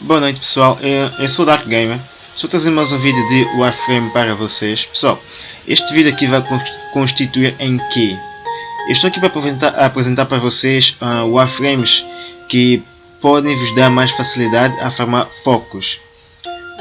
Boa noite pessoal, eu, sou o Dark Gamer, estou trazendo mais um vídeo de Warframe para vocês. Pessoal, este vídeo aqui vai constituir em que? Eu estou aqui para apresentar, apresentar para vocês uh, Warframes que podem vos dar mais facilidade a farmar focos.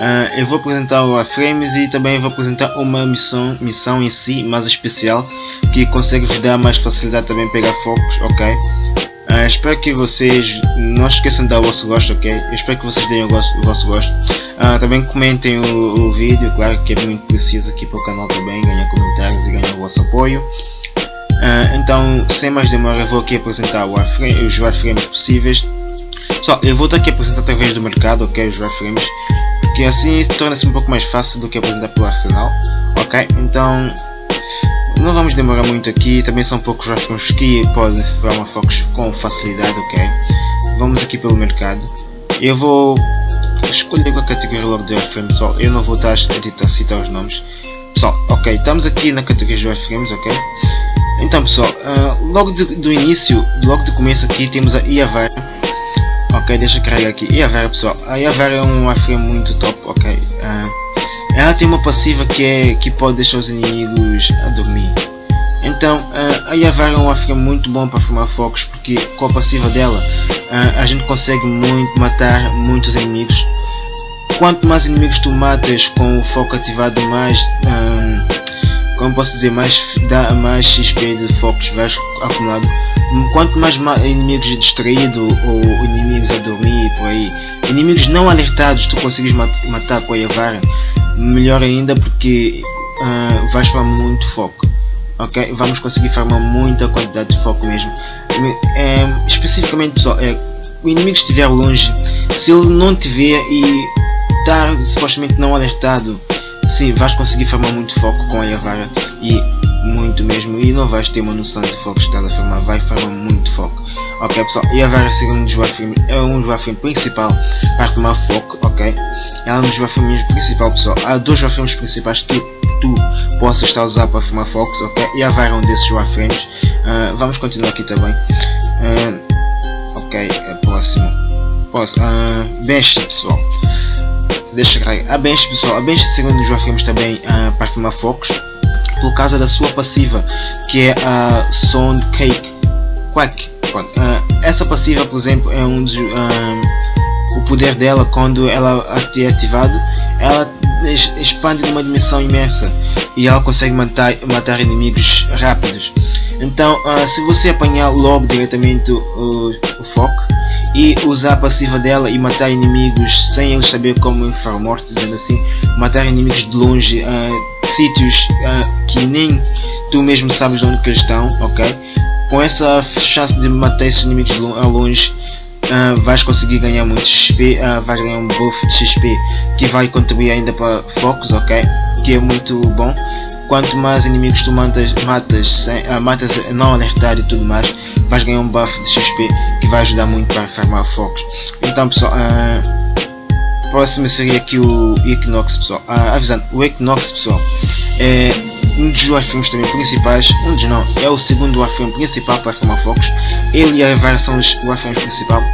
Uh, eu vou apresentar o Warframes e também vou apresentar uma missão, missão em si mais especial que consegue vos dar mais facilidade também pegar focos, ok? Uh, espero que vocês não esqueçam de dar o vosso gosto, ok? Eu espero que vocês deem o, gosto, o vosso gosto. Uh, também comentem o, o, vídeo, claro que é muito preciso aqui para o canal também, ganhar comentários e ganhar o vosso apoio. Então, sem mais demora, vou aqui apresentar wireframe, os wireframes possíveis. Pessoal, eu vou estar aqui apresentar através do mercado, ok? Os wireframes, porque assim torna-se um pouco mais fácil do que apresentar pelo arsenal, ok? Então, não vamos demorar muito aqui, também são poucos rascunhos que podem se formar focos com facilidade, ok? Vamos aqui pelo mercado. Eu vou escolher a categoria logo de wireframe, pessoal. Eu não vou estar a citar os nomes. Pessoal, ok, estamos aqui na categoria de wireframes, ok? Então pessoal, uh, logo de, do início, logo do começo aqui temos a Iavara. Ok, deixa eu carregar aqui. Iavara pessoal, a Iavara é um wireframe muito top, ok? Uh, ela tem uma passiva que, é, que pode deixar os inimigos a dormir. Então a Yavar é um afro muito bom para formar focos porque com a passiva dela a gente consegue muito matar muitos inimigos. Quanto mais inimigos tu matas com o foco ativado mais como posso dizer mais dá mais XP de focos vais acumulado. Quanto mais inimigos distraídos ou inimigos a dormir por aí, inimigos não alertados tu consegues matar com a Yavara melhor ainda porque uh, vais farmar muito foco ok? Vamos conseguir farmar muita quantidade de foco mesmo. É, especificamente pessoal é, o inimigo estiver longe se ele não te vê e estar supostamente não alertado sim vais conseguir farmar muito foco com a Yavara e muito mesmo e não vais ter uma noção de foco que estás a farmar vai farmar muito foco. Ok pessoal? E a Yavara segundo o é um dos principal para tomar foco ok? Ela é um dos filmes principal pessoal. Há dois filmes principais que tu possas estar a usar para filmar focos ok? E há vários desses wireframes uh, vamos continuar aqui também. Uh, ok é próximo. Próximo. Uh, bench pessoal deixa eu a bench pessoal. A bench segundo os wireframes também uh, para filmar focos por causa da sua passiva que é a Sound Cake. Quack. Uh, essa passiva por exemplo é um dos o poder dela quando ela é ativado. Ela expande numa dimensão imensa e ela consegue matar, matar inimigos rápidos. Então uh, se você apanhar logo diretamente o, o foco e usar a passiva dela e matar inimigos sem eles saber como infar morte dizendo assim matar inimigos de longe uh, sítios uh, que nem tu mesmo sabes onde eles estão ok com essa chance de matar esses inimigos a longe uh, vais conseguir ganhar muito XP, uh, vais ganhar um buff de XP que vai contribuir ainda para focos, ok? Que é muito bom. Quanto mais inimigos tu matas, matas, sem, uh, matas não alertar e tudo mais, vais ganhar um buff de XP que vai ajudar muito para farmar focos. Então pessoal, uh, próximo seria aqui o Equinox pessoal. Uh, avisando, o Equinox pessoal é um dos warframes também principais, um dos não, é o segundo warframe principal para farmar focos. Ele e a Evara são os warframes principais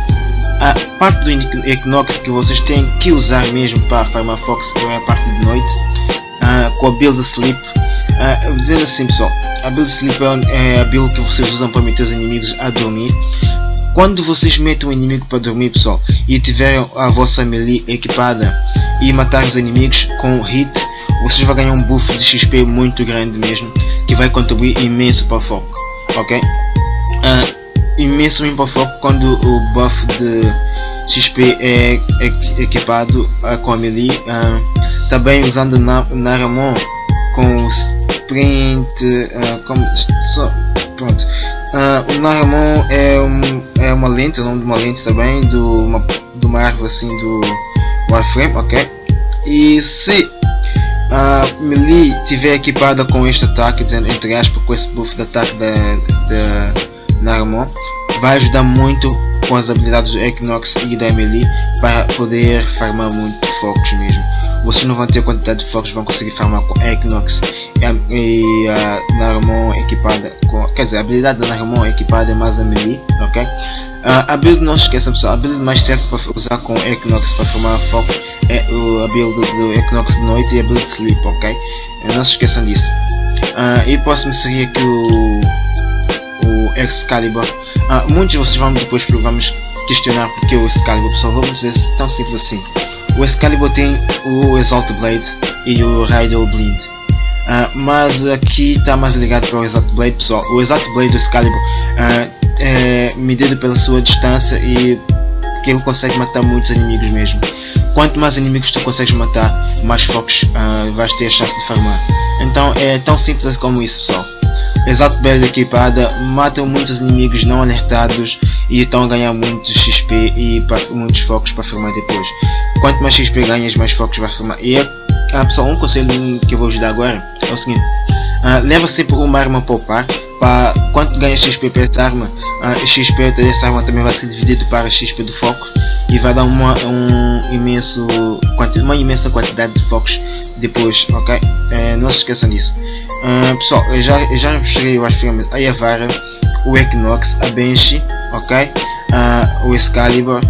a parte do Equinox que vocês têm que usar mesmo para farmar Fox, é a parte de noite, uh, com a build sleep. Uh, assim pessoal, a build sleep é, é a build que vocês usam para meter os inimigos a dormir. Quando vocês metem um inimigo para dormir pessoal e tiverem a vossa melee equipada e matar os inimigos com hit, vocês vão ganhar um buff de XP muito grande mesmo, que vai contribuir imenso para o foco, ok? Uh, imenso para foco quando o buff de XP é equipado uh, com a melee uh, também usando na Naramon com o sprint uh, como, so, pronto uh, o Naramon é, um, é uma lente, o nome de uma lente também do uma, de uma árvore assim do Warframe, ok e se a melee tiver equipada com este ataque, dizendo entre aspas com esse buff de ataque da, da vai ajudar muito com as habilidades do Equinox e da Emily para poder farmar muito focos mesmo. Vocês não vão ter quantidade de focos, vão conseguir farmar com Equinox e, e a Naramon equipada com, quer dizer, a habilidade da Naramon equipada é mais a Melee, ok? Uh, a build, não esqueçam pessoal, a build mais certa para usar com Equinox para formar foco é a build do Equinox de noite e a build Sleep, ok? Não se esqueçam disso. Uh, e o próximo seria aqui o, o Excalibur. Uh, muitos de vocês vão depois vamos questionar porque o Excalibur, pessoal, vamos dizer tão simples assim. O Excalibur tem o Exalt Blade e o Radial Blind. Uh, mas aqui está mais ligado para o Exalt Blade pessoal. O Exalt Blade do Excalibur uh, é medido pela sua distância e que ele consegue matar muitos inimigos mesmo. Quanto mais inimigos tu consegues matar, mais focos uh, vais ter a chance de farmar. Então é tão simples como isso pessoal. Exato Blade equipada matam muitos inimigos não alertados e estão a ganhar muitos XP e muitos focos para farmar depois. Quanto mais XP ganhas, mais focos vai farmar. E é ah, pessoal, um conselho que eu vou ajudar agora é o seguinte: uh, leva sempre uma arma poupar. Para quanto ganha XP para essa arma, uh, XP dessa arma também vai ser dividido para XP do foco e vai dar uma, um imenso, uma imensa quantidade de focos depois, ok? Uh, não se esqueçam disso. Uh, pessoal, eu já, eu já mostrei as filmes a Yavara, o Equinox, a Banshee, ok? Uh, o Excalibur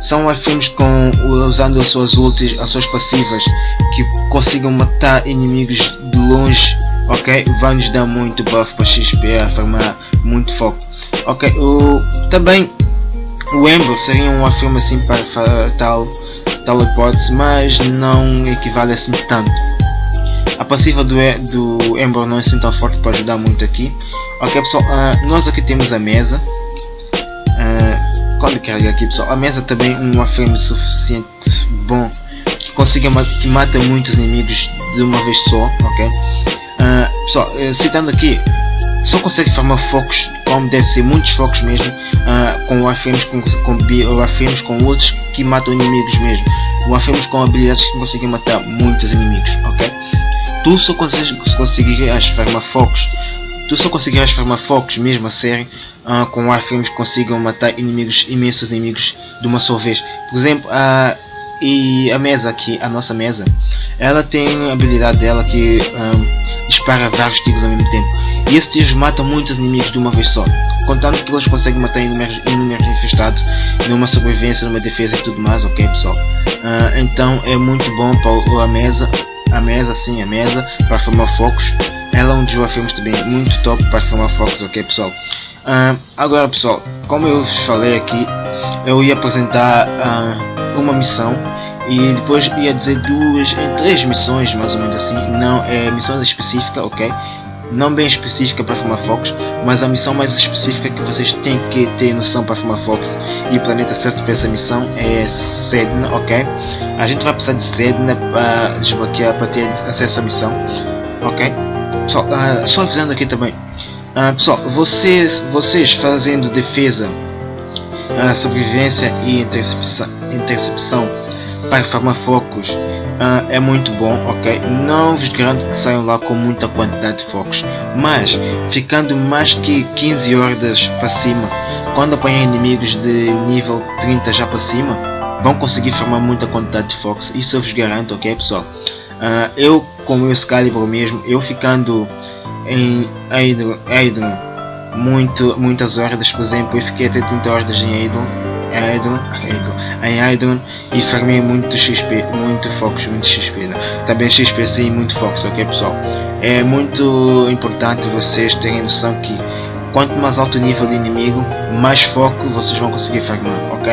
são filmes com usando as suas ultis, as suas passivas que consigam matar inimigos de longe, ok? Vai nos dar muito buff para XP, a formar muito foco, ok? O, também o Ember seria um filme assim para tal, tal hipótese, mas não equivale assim tanto. A passiva do, do Ember não é assim tão forte para ajudar muito aqui. Ok pessoal, uh, nós aqui temos a mesa. Uh, quando carrega aqui pessoal, a mesa também um frame suficiente bom que consiga que mata muitos inimigos de uma vez só, ok? Uh, pessoal, uh, citando aqui, só consegue formar focos como deve ser, muitos focos mesmo, uh, com warframes com, com, com outros que matam inimigos mesmo, warframes com habilidades que conseguem matar muitos inimigos, ok? Tu só consegues conseguir formar focos Tu só conseguirás formar focos mesmo a sério uh, com warframes que consigam matar inimigos, imensos inimigos de uma só vez. Por exemplo, a, e a mesa aqui, a nossa mesa, ela tem a habilidade dela que um, dispara vários tiros ao mesmo tempo. E esses tiros matam muitos inimigos de uma vez só. Contando que eles conseguem matar inúmeros infestados numa sobrevivência, numa defesa e tudo mais, ok pessoal? Uh, então é muito bom para a mesa, a mesa sim, a mesa, para formar focos ela é um dos filmes também muito top para filmar focos, ok pessoal? Uh, agora pessoal, como eu falei aqui, eu ia apresentar uh, uma missão e depois ia dizer duas, três missões mais ou menos assim, não é missões específicas, ok? Não bem específica para filmar focos, mas a missão mais específica que vocês têm que ter noção para filmar focos e o planeta certo para essa missão é Sedna, ok? A gente vai precisar de Sedna para desbloquear, para ter acesso à missão, ok? Pessoal, uh, só avisando aqui também. Uh, pessoal, vocês, vocês fazendo defesa, uh, sobrevivência e intercepção, intercepção para farmar focos uh, é muito bom, ok? Não vos garanto que saiam lá com muita quantidade de focos, mas ficando mais que 15 hordas para cima, quando apanhar inimigos de nível 30 já para cima, vão conseguir formar muita quantidade de focos, isso eu vos garanto, ok pessoal? Uh, eu, como o Excalibur mesmo, eu ficando em Aedron, muito, muitas horas, por exemplo, eu fiquei até 30 horas em Aedron, Aedron, Aedron, em e farmei muito XP, muito focos, muito XP, né? também XP sim, muito focos, ok pessoal? É muito importante vocês terem noção que quanto mais alto o nível de inimigo, mais foco vocês vão conseguir farmar, ok?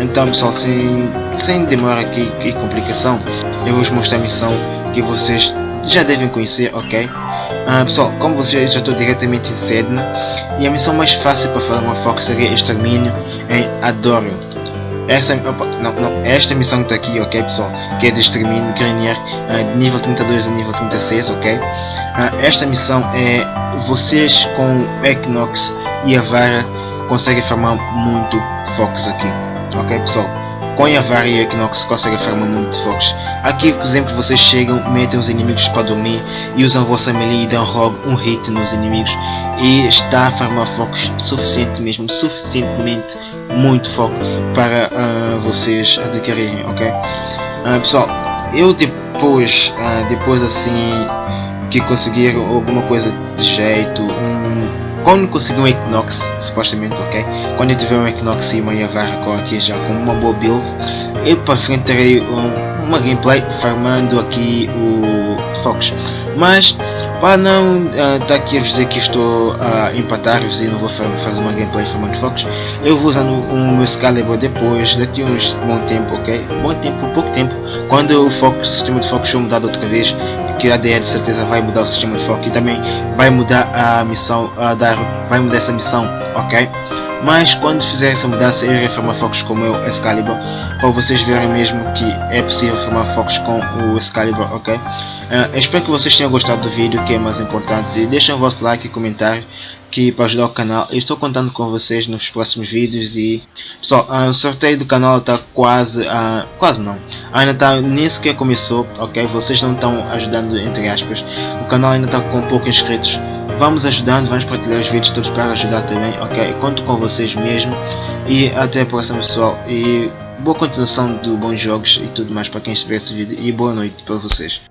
Então pessoal, sem, sem demora aqui e complicação, eu vou mostrar a missão que vocês já devem conhecer, ok? Ah, pessoal, como vocês já estou diretamente em Sedna, e a missão mais fácil para fazer uma foco seria extermínio em Adorion. Essa, opa, não, não, esta missão que está aqui, ok pessoal, que é de extermínio Granier, uh, de nível 32 a nível 36, ok? Uh, esta missão é vocês com Equinox e a Vara conseguem formar muito focos aqui ok pessoal com a varia Equinox consegue farmar muito focos. Aqui, por exemplo, vocês chegam, metem os inimigos para dormir e usam a vossa melee e dão logo um hit nos inimigos e está a farmar focos suficiente mesmo, suficientemente muito foco para uh, vocês adquirirem, ok? Uh, pessoal, eu depois, uh, depois assim que conseguir alguma coisa de jeito, um, quando conseguir um Equinox, supostamente, ok? Quando eu tiver um Equinox e uma Yavarra aqui já com uma boa build, eu para frente terei um, uma gameplay farmando aqui o Fox. Mas para não estar uh, tá aqui a dizer que estou a uh, empatar-vos e não vou fazer uma gameplay farmando Fox, eu vou usando o um, meu Excalibur depois, daqui uns bom tempo, ok? Bom tempo, pouco tempo, quando o Fox, o sistema de Fox for mudado outra vez, que a de certeza vai mudar o sistema de foco e também vai mudar a missão, a dar, vai mudar essa missão, ok? Mas quando fizer essa mudança eu irei formar focos com o meu Excalibur para vocês verem mesmo que é possível formar focos com o Excalibur, ok? Uh, espero que vocês tenham gostado do vídeo, que é mais importante. Deixem o vosso like e comentário que para ajudar o canal. Eu estou contando com vocês nos próximos vídeos e pessoal, uh, o sorteio do canal está quase, uh, quase não, ainda está nem sequer começou, ok? Vocês não estão ajudando entre aspas. O canal ainda está com poucos inscritos. Vamos ajudando, vamos partilhar os vídeos todos para ajudar também, ok? Conto com vocês mesmo e até a próxima pessoal e boa continuação de bons jogos e tudo mais para quem estiver esse vídeo e boa noite para vocês.